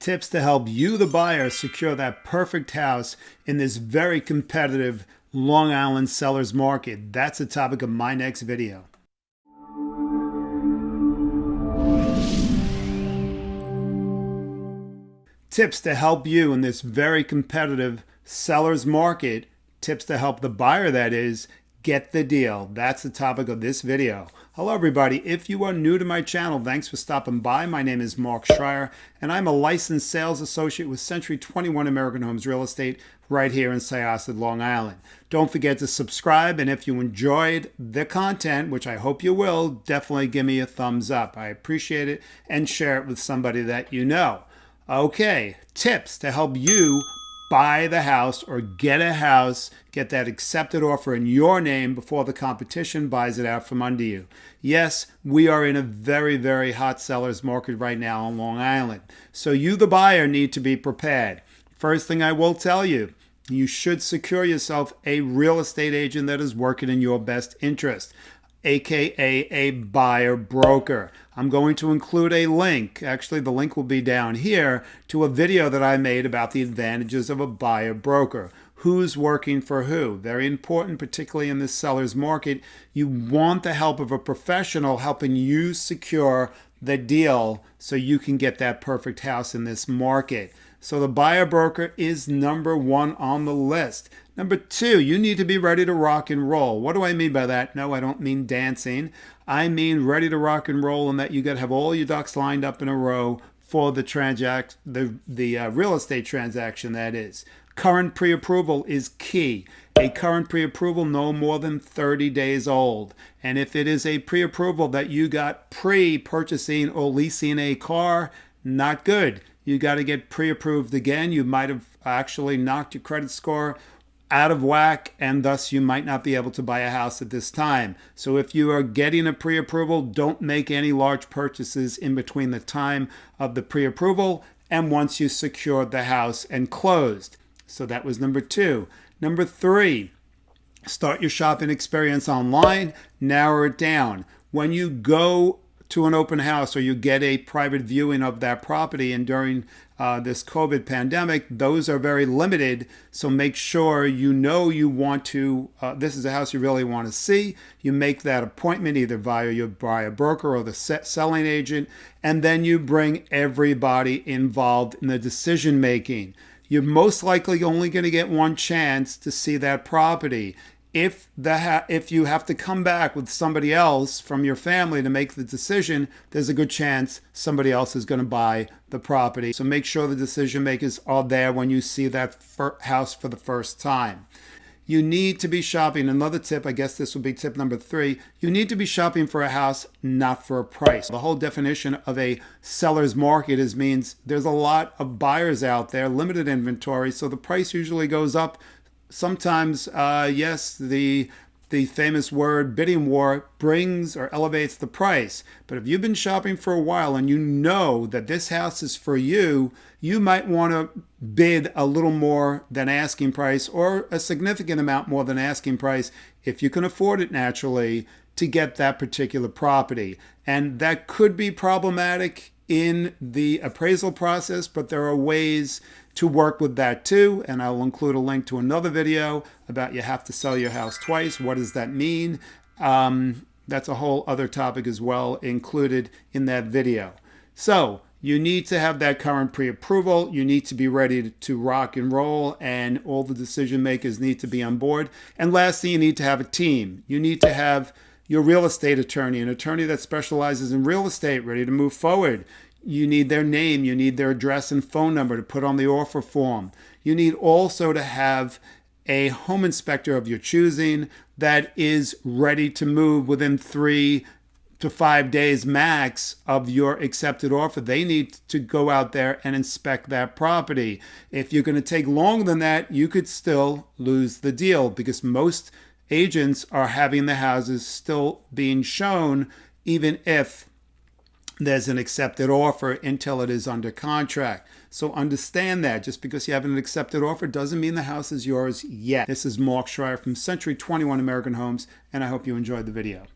Tips to help you, the buyer, secure that perfect house in this very competitive Long Island seller's market. That's the topic of my next video. Tips to help you in this very competitive seller's market. Tips to help the buyer, that is, get the deal. That's the topic of this video. Hello everybody. If you are new to my channel, thanks for stopping by. My name is Mark Schreier and I'm a licensed sales associate with Century 21 American Homes Real Estate right here in Syosset, Long Island. Don't forget to subscribe and if you enjoyed the content, which I hope you will, definitely give me a thumbs up. I appreciate it and share it with somebody that you know. Okay, tips to help you buy the house or get a house, get that accepted offer in your name before the competition buys it out from under you. Yes, we are in a very, very hot seller's market right now on Long Island. So you, the buyer, need to be prepared. First thing I will tell you, you should secure yourself a real estate agent that is working in your best interest aka a buyer broker. I'm going to include a link, actually the link will be down here, to a video that I made about the advantages of a buyer broker. Who's working for who? Very important, particularly in this seller's market. You want the help of a professional helping you secure the deal so you can get that perfect house in this market. So the buyer broker is number one on the list. Number two, you need to be ready to rock and roll. What do I mean by that? No, I don't mean dancing. I mean ready to rock and roll and that you got to have all your ducks lined up in a row for the transact the the uh, real estate transaction that is. Current pre-approval is key. A current pre-approval no more than 30 days old. And if it is a pre-approval that you got pre-purchasing or leasing a car, not good. You got to get pre-approved again. You might have actually knocked your credit score out of whack and thus you might not be able to buy a house at this time. So if you are getting a pre-approval, don't make any large purchases in between the time of the pre-approval and once you secured the house and closed. So that was number two. Number three, start your shopping experience online, narrow it down. When you go to an open house or you get a private viewing of that property and during uh, this COVID pandemic, those are very limited. So make sure you know you want to, uh, this is a house you really want to see. You make that appointment either via your buyer broker or the selling agent, and then you bring everybody involved in the decision making. You're most likely only going to get one chance to see that property if the if you have to come back with somebody else from your family to make the decision, there's a good chance somebody else is going to buy the property. So make sure the decision makers are there when you see that house for the first time. You need to be shopping. Another tip, I guess this would be tip number three. You need to be shopping for a house, not for a price. The whole definition of a seller's market is means there's a lot of buyers out there, limited inventory, so the price usually goes up sometimes, uh, yes, the the famous word bidding war brings or elevates the price. But if you've been shopping for a while and you know that this house is for you, you might want to bid a little more than asking price or a significant amount more than asking price if you can afford it naturally to get that particular property. And that could be problematic in the appraisal process, but there are ways to work with that too. And I'll include a link to another video about you have to sell your house twice. What does that mean? Um, that's a whole other topic as well included in that video. So you need to have that current pre-approval. You need to be ready to rock and roll and all the decision makers need to be on board. And lastly, you need to have a team. You need to have your real estate attorney, an attorney that specializes in real estate, ready to move forward. You need their name, you need their address and phone number to put on the offer form. You need also to have a home inspector of your choosing that is ready to move within three to five days max of your accepted offer. They need to go out there and inspect that property. If you're going to take longer than that, you could still lose the deal because most agents are having the houses still being shown even if there's an accepted offer until it is under contract. So understand that just because you have an accepted offer doesn't mean the house is yours yet. This is Mark Schreier from Century 21 American Homes, and I hope you enjoyed the video.